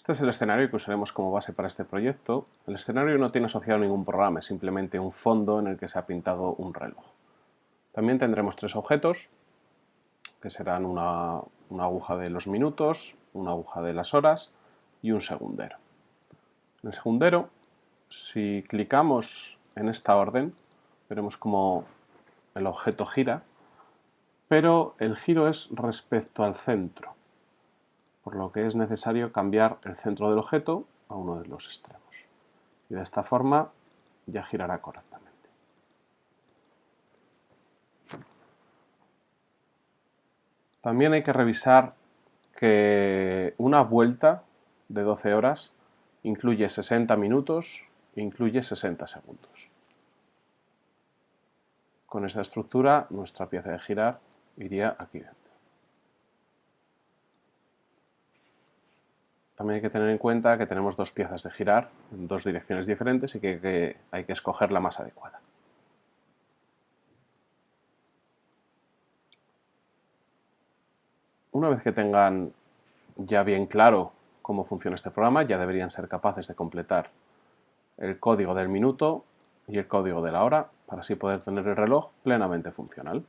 Este es el escenario que usaremos como base para este proyecto. El escenario no tiene asociado ningún programa, es simplemente un fondo en el que se ha pintado un reloj. También tendremos tres objetos, que serán una, una aguja de los minutos, una aguja de las horas y un segundero. En el segundero, si clicamos en esta orden, veremos como el objeto gira, pero el giro es respecto al centro por lo que es necesario cambiar el centro del objeto a uno de los extremos. Y de esta forma ya girará correctamente. También hay que revisar que una vuelta de 12 horas incluye 60 minutos e incluye 60 segundos. Con esta estructura nuestra pieza de girar iría aquí dentro. También hay que tener en cuenta que tenemos dos piezas de girar en dos direcciones diferentes y que, hay que escoger la más adecuada. Una vez que tengan ya bien claro cómo funciona este programa, ya deberían ser capaces de completar el código del minuto y el código de la hora para así poder tener el reloj plenamente funcional.